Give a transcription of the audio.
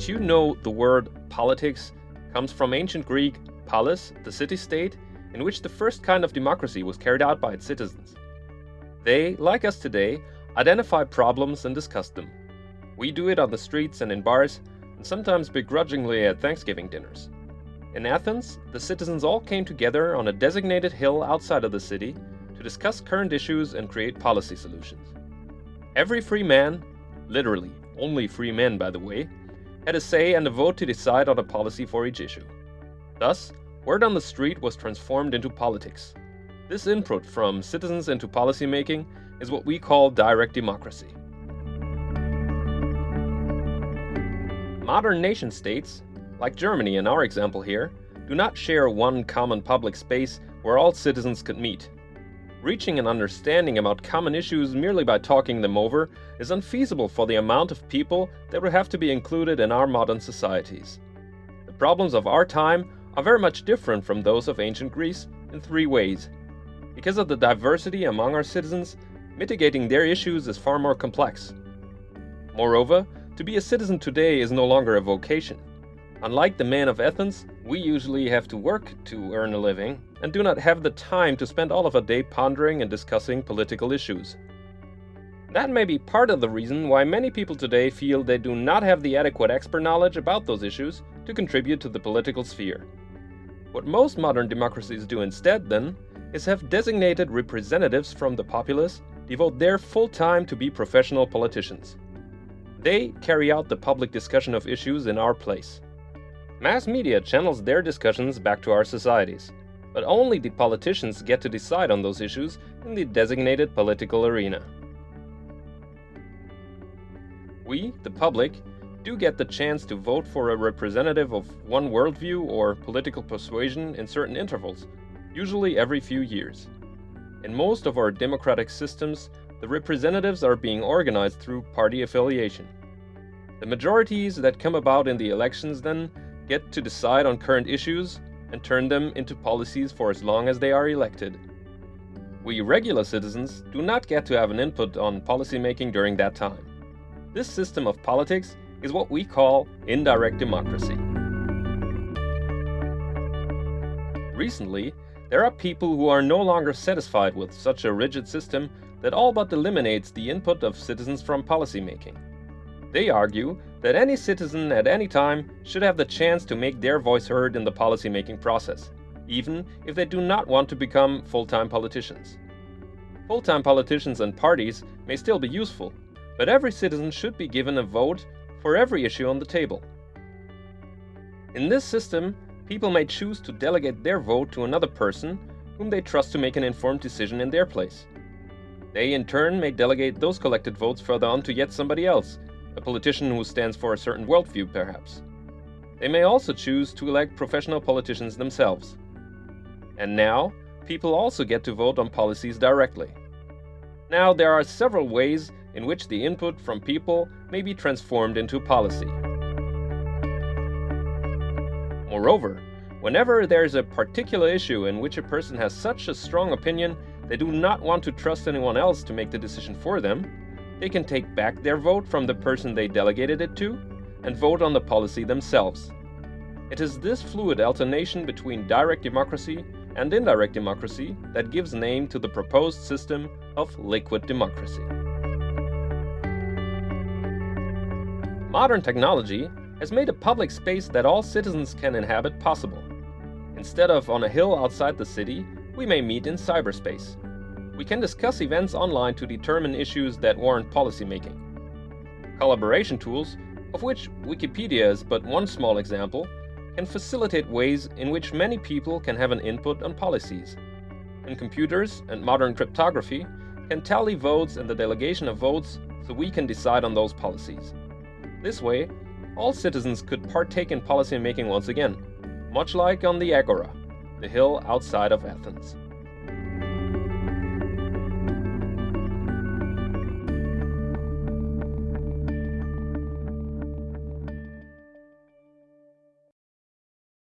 Did you know the word politics comes from ancient Greek polis, the city-state, in which the first kind of democracy was carried out by its citizens? They, like us today, identify problems and discuss them. We do it on the streets and in bars, and sometimes begrudgingly at Thanksgiving dinners. In Athens, the citizens all came together on a designated hill outside of the city to discuss current issues and create policy solutions. Every free man, literally only free men by the way, had a say and a vote to decide on a policy for each issue. Thus, word on the street was transformed into politics. This input from citizens into policymaking is what we call direct democracy. Modern nation states, like Germany in our example here, do not share one common public space where all citizens could meet. Reaching an understanding about common issues merely by talking them over is unfeasible for the amount of people that would have to be included in our modern societies. The problems of our time are very much different from those of ancient Greece in three ways. Because of the diversity among our citizens, mitigating their issues is far more complex. Moreover, to be a citizen today is no longer a vocation. Unlike the men of Athens, we usually have to work to earn a living and do not have the time to spend all of a day pondering and discussing political issues. That may be part of the reason why many people today feel they do not have the adequate expert knowledge about those issues to contribute to the political sphere. What most modern democracies do instead, then, is have designated representatives from the populace devote their full time to be professional politicians. They carry out the public discussion of issues in our place. Mass media channels their discussions back to our societies, but only the politicians get to decide on those issues in the designated political arena. We, the public, do get the chance to vote for a representative of one worldview or political persuasion in certain intervals, usually every few years. In most of our democratic systems, the representatives are being organized through party affiliation. The majorities that come about in the elections then get to decide on current issues and turn them into policies for as long as they are elected. We regular citizens do not get to have an input on policymaking during that time. This system of politics is what we call indirect democracy. Recently, there are people who are no longer satisfied with such a rigid system that all but eliminates the input of citizens from policymaking. They argue that any citizen at any time should have the chance to make their voice heard in the policymaking process, even if they do not want to become full-time politicians. Full-time politicians and parties may still be useful, but every citizen should be given a vote for every issue on the table. In this system, people may choose to delegate their vote to another person whom they trust to make an informed decision in their place. They in turn may delegate those collected votes further on to yet somebody else a politician who stands for a certain worldview, perhaps. They may also choose to elect professional politicians themselves. And now, people also get to vote on policies directly. Now, there are several ways in which the input from people may be transformed into policy. Moreover, whenever there is a particular issue in which a person has such a strong opinion they do not want to trust anyone else to make the decision for them, they can take back their vote from the person they delegated it to and vote on the policy themselves. It is this fluid alternation between direct democracy and indirect democracy that gives name to the proposed system of liquid democracy. Modern technology has made a public space that all citizens can inhabit possible. Instead of on a hill outside the city, we may meet in cyberspace we can discuss events online to determine issues that warrant policymaking. Collaboration tools, of which Wikipedia is but one small example, can facilitate ways in which many people can have an input on policies. And computers and modern cryptography can tally votes and the delegation of votes so we can decide on those policies. This way, all citizens could partake in policymaking once again, much like on the Agora, the hill outside of Athens.